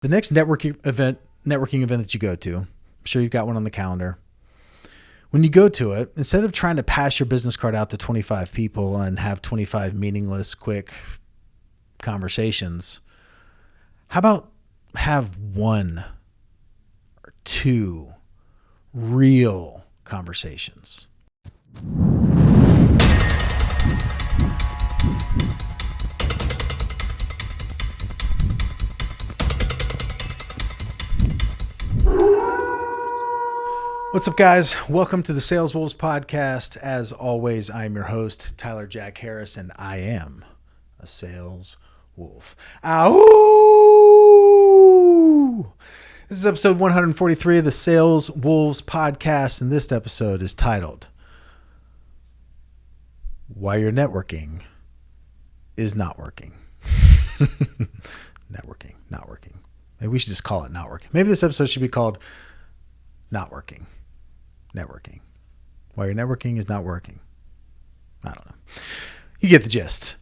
The next networking event, networking event that you go to, I'm sure you've got one on the calendar. When you go to it, instead of trying to pass your business card out to 25 people and have 25 meaningless, quick conversations, how about have one or two real conversations? What's up, guys? Welcome to the Sales Wolves podcast. As always, I'm your host, Tyler Jack Harris, and I am a sales wolf. Ow! This is episode 143 of the Sales Wolves podcast, and this episode is titled Why Your Networking is Not Working. networking, not working. Maybe we should just call it not working. Maybe this episode should be called Not Working networking. Why your networking is not working. I don't know. You get the gist.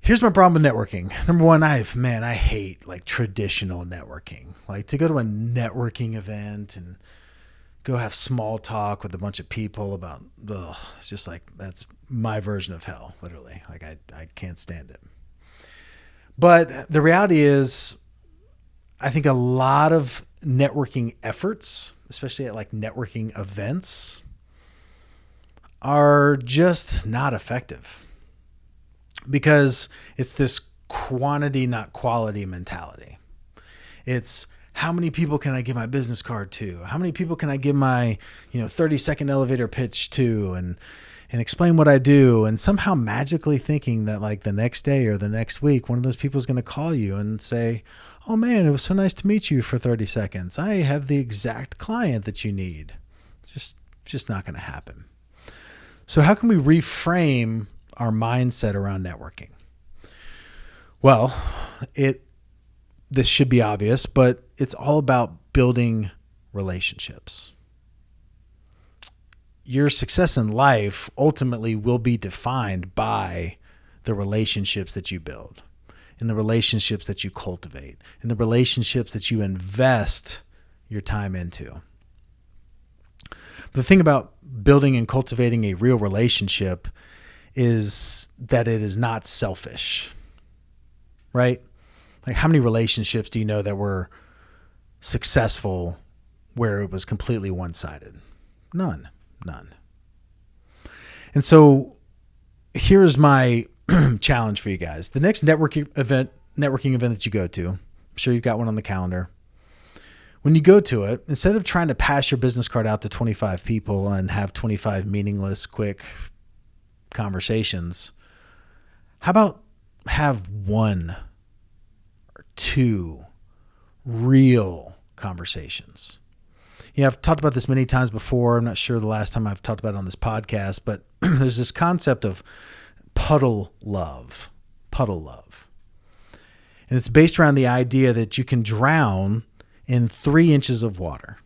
Here's my problem with networking. Number one, I've man, I hate like traditional networking. Like to go to a networking event and go have small talk with a bunch of people about ugh, it's just like that's my version of hell, literally. Like I I can't stand it. But the reality is I think a lot of networking efforts, especially at like networking events, are just not effective because it's this quantity, not quality mentality. It's how many people can I give my business card to? How many people can I give my, you know, 30 second elevator pitch to and and explain what I do and somehow magically thinking that like the next day or the next week one of those people is going to call you and say, Oh man, it was so nice to meet you for 30 seconds. I have the exact client that you need. It's just just not going to happen. So how can we reframe our mindset around networking? Well, it this should be obvious, but it's all about building relationships. Your success in life ultimately will be defined by the relationships that you build in the relationships that you cultivate, in the relationships that you invest your time into. the thing about building and cultivating a real relationship is that it is not selfish, right? Like, how many relationships do you know that were successful where it was completely one sided? None, none. And so here's my challenge for you guys. The next networking event, networking event that you go to, I'm sure you've got one on the calendar. When you go to it, instead of trying to pass your business card out to 25 people and have 25 meaningless, quick conversations, how about have one or two real conversations? Yeah, I've talked about this many times before. I'm not sure the last time I've talked about it on this podcast, but there's this concept of puddle love. Puddle love. And it's based around the idea that you can drown in three inches of water.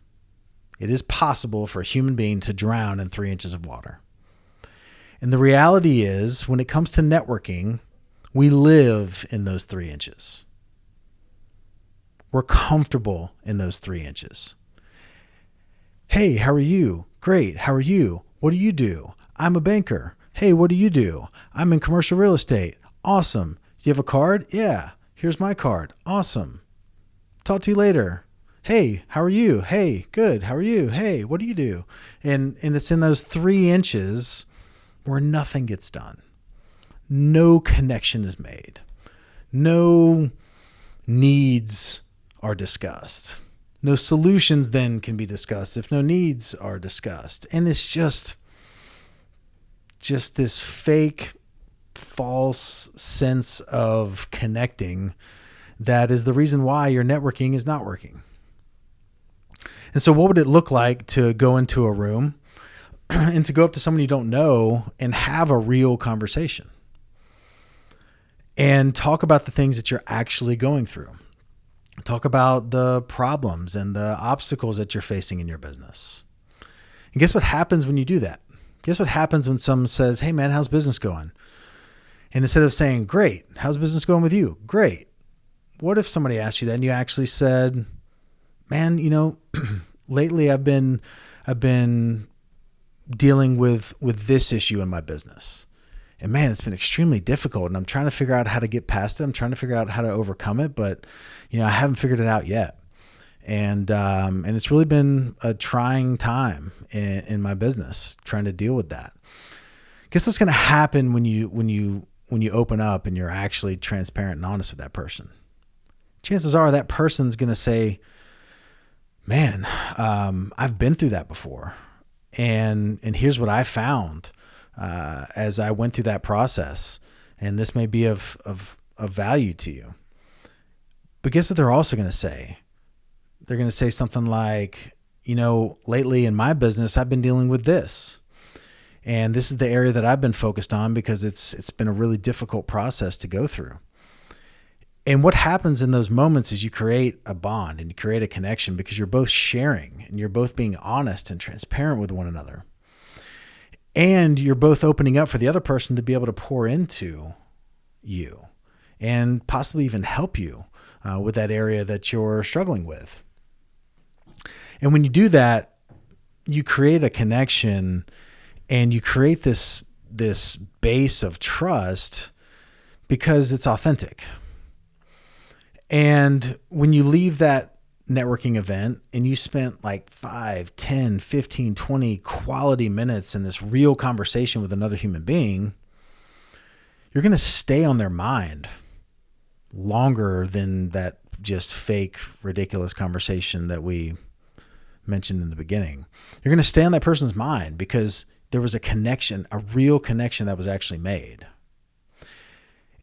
It is possible for a human being to drown in three inches of water. And the reality is, when it comes to networking, we live in those three inches. We're comfortable in those three inches. Hey, how are you? Great. How are you? What do you do? I'm a banker. Hey, what do you do? I'm in commercial real estate. Awesome. Do you have a card? Yeah. Here's my card. Awesome. Talk to you later. Hey, how are you? Hey, good. How are you? Hey, what do you do? And and it's in those three inches where nothing gets done. No connection is made. No needs are discussed. No solutions then can be discussed if no needs are discussed. And it's just just this fake, false sense of connecting that is the reason why your networking is not working. And so, what would it look like to go into a room and to go up to someone you don't know and have a real conversation and talk about the things that you're actually going through? Talk about the problems and the obstacles that you're facing in your business. And guess what happens when you do that? Guess what happens when someone says, Hey, man, how's business going? And instead of saying, Great, how's business going with you? Great. what if somebody asked you that and you actually said, "Man, you know, lately I've been I've been dealing with with this issue in my business." And man, it's been extremely difficult and I'm trying to figure out how to get past it. I'm trying to figure out how to overcome it, but you know, I haven't figured it out yet. And um, and it's really been a trying time in, in my business trying to deal with that. Guess what's going to happen when you when you when you open up and you're actually transparent and honest with that person? Chances are that person's going to say, "Man, um, I've been through that before, and and here's what I found uh, as I went through that process, and this may be of of of value to you." But guess what they're also going to say? They're going to say something like, "You know, lately in my business, I've been dealing with this." and this is the area that I've been focused on because it's it's been a really difficult process to go through. And what happens in those moments is you create a bond and you create a connection because you're both sharing and you're both being honest and transparent with one another. And you're both opening up for the other person to be able to pour into you and possibly even help you uh, with that area that you're struggling with. And when you do that, you create a connection and you create this this base of trust because it's authentic. And when you leave that networking event and you spent like 5, 10, 15, 20 quality minutes in this real conversation with another human being, you're going to stay on their mind longer than that just fake, ridiculous conversation that we mentioned in the beginning. You're going to stay on that person's mind because there was a connection, a real connection that was actually made.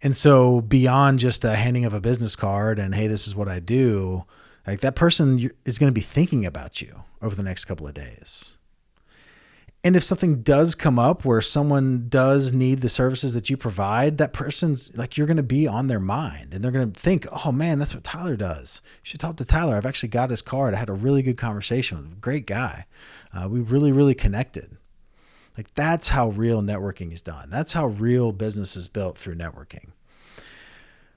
And so beyond just a handing of a business card and hey, this is what I do, like that person is going to be thinking about you over the next couple of days. And if something does come up where someone does need the services that you provide, that person's like you're going to be on their mind and they're going to think, "Oh man, that's what Tyler does. You should talk to Tyler. I've actually got his card. I had a really good conversation with him. Great guy. Uh, we really, really connected." Like that's how real networking is done. That's how real business is built through networking.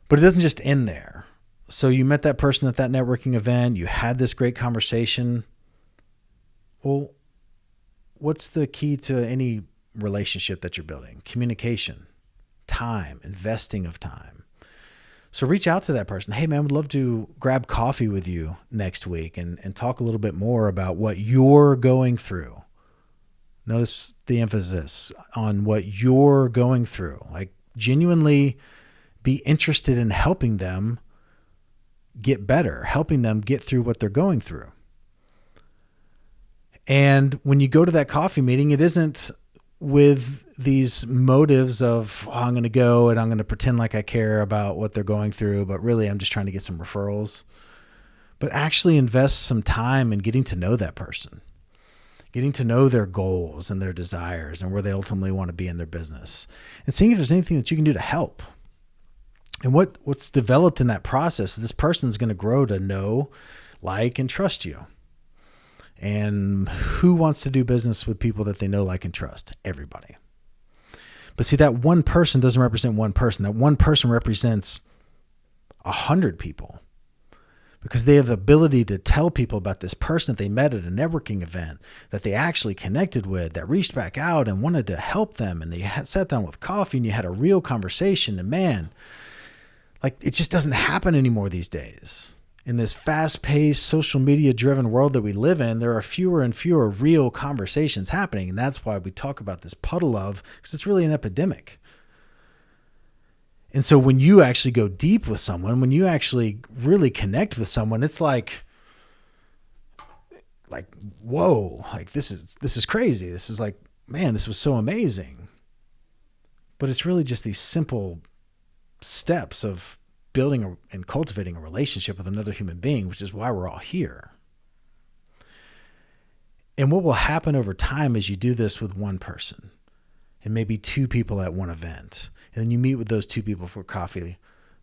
But it doesn't just end there. So you met that person at that networking event, you had this great conversation. Well, what's the key to any relationship that you're building? Communication, time, investing of time. So reach out to that person. Hey man, would love to grab coffee with you next week and, and talk a little bit more about what you're going through Notice the emphasis on what you're going through. Like, genuinely be interested in helping them get better, helping them get through what they're going through. And when you go to that coffee meeting, it isn't with these motives of oh, I'm going to go and I'm going to pretend like I care about what they're going through, but really I'm just trying to get some referrals. But actually invest some time in getting to know that person getting to know their goals and their desires and where they ultimately want to be in their business and seeing if there's anything that you can do to help and what what's developed in that process this person's going to grow to know like and trust you and who wants to do business with people that they know like and trust everybody but see that one person doesn't represent one person that one person represents a hundred people because they have the ability to tell people about this person that they met at a networking event that they actually connected with, that reached back out and wanted to help them. And they sat down with coffee and you had a real conversation. And man, like it just doesn't happen anymore these days. In this fast paced, social media driven world that we live in, there are fewer and fewer real conversations happening. And that's why we talk about this puddle love, because it's really an epidemic. And so when you actually go deep with someone, when you actually really connect with someone, it's like like whoa, like this is this is crazy. This is like man, this was so amazing. But it's really just these simple steps of building a, and cultivating a relationship with another human being, which is why we're all here. And what will happen over time is you do this with one person and maybe two people at one event and then you meet with those two people for coffee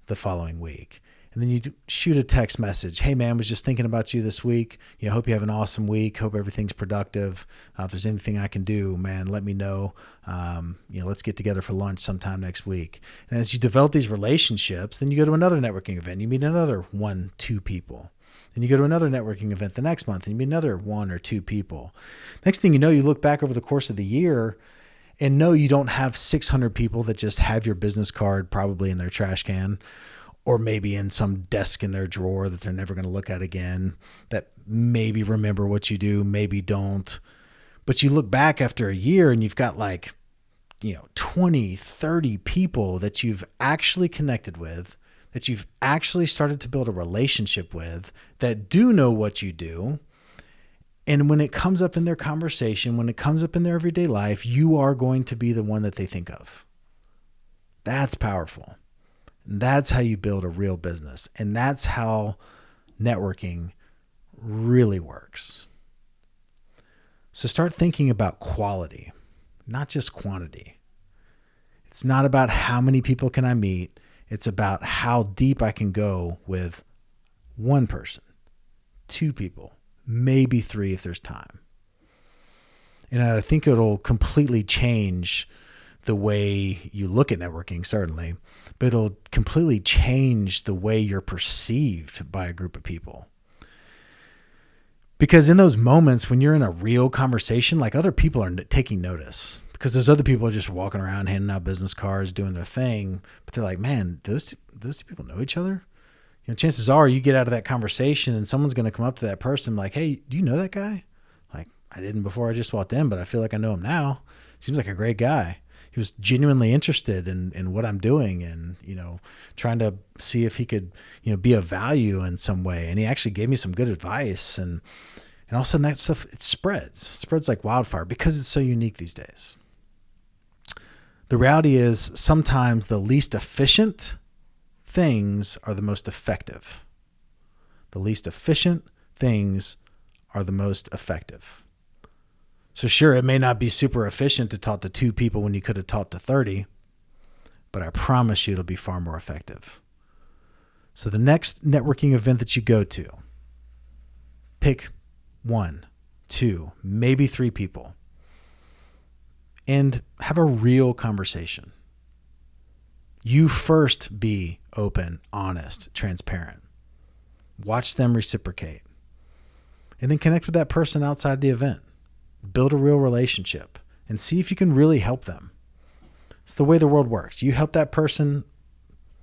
the following week. And then you shoot a text message. Hey man, was just thinking about you this week. You know, hope you have an awesome week. Hope everything's productive. Uh, if there's anything I can do, man, let me know. Um, you know, let's get together for lunch sometime next week. And as you develop these relationships, then you go to another networking event. You meet another one, two people. Then you go to another networking event the next month and you meet another one or two people. Next thing you know, you look back over the course of the year and no, you don't have 600 people that just have your business card probably in their trash can or maybe in some desk in their drawer that they're never going to look at again, that maybe remember what you do, maybe don't. But you look back after a year and you've got like, you know, 20, 30 people that you've actually connected with, that you've actually started to build a relationship with, that do know what you do. And when it comes up in their conversation, when it comes up in their everyday life, you are going to be the one that they think of. That's powerful. That's how you build a real business. And that's how networking really works. So start thinking about quality, not just quantity. It's not about how many people can I meet, it's about how deep I can go with one person, two people, maybe three if there's time. And I think it'll completely change the way you look at networking, certainly, but it'll completely change the way you're perceived by a group of people. Because in those moments when you're in a real conversation, like other people are taking notice because those other people are just walking around handing out business cards, doing their thing, but they're like, man, those those people know each other. You know, chances are you get out of that conversation and someone's going to come up to that person like, hey, do you know that guy? Like, I didn't before I just walked in, but I feel like I know him now. Seems like a great guy he was genuinely interested in, in what I'm doing and, you know, trying to see if he could, you know, be of value in some way. And he actually gave me some good advice and, and all of a sudden that stuff, it spreads, it spreads like wildfire because it's so unique these days. The reality is sometimes the least efficient things are the most effective. The least efficient things are the most effective. So sure, it may not be super efficient to talk to two people when you could have talked to 30, but I promise you it'll be far more effective. So the next networking event that you go to, pick one, two, maybe three people and have a real conversation. You first be open, honest, transparent. Watch them reciprocate. And then connect with that person outside the event build a real relationship and see if you can really help them. It's the way the world works. You help that person,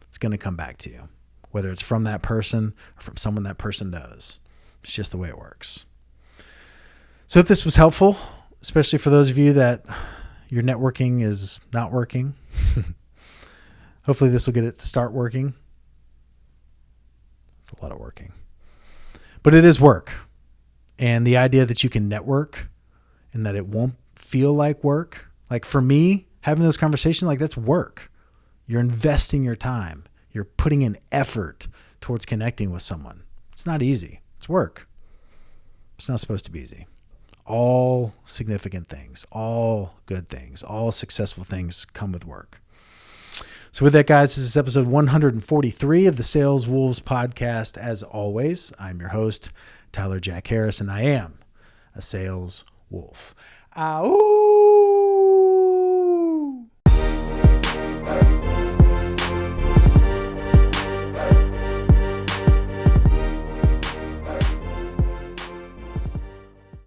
it's going to come back to you, whether it's from that person or from someone that person knows. It's just the way it works. So, if this was helpful, especially for those of you that your networking is not working, hopefully this will get it to start working. It's a lot of working, but it is work. And the idea that you can network and that it won't feel like work. Like for me, having those conversations, like that's work. You're investing your time, you're putting in effort towards connecting with someone. It's not easy, it's work. It's not supposed to be easy. All significant things, all good things, all successful things come with work. So, with that, guys, this is episode 143 of the Sales Wolves podcast. As always, I'm your host, Tyler Jack Harris, and I am a sales wolf. Uh, Ow!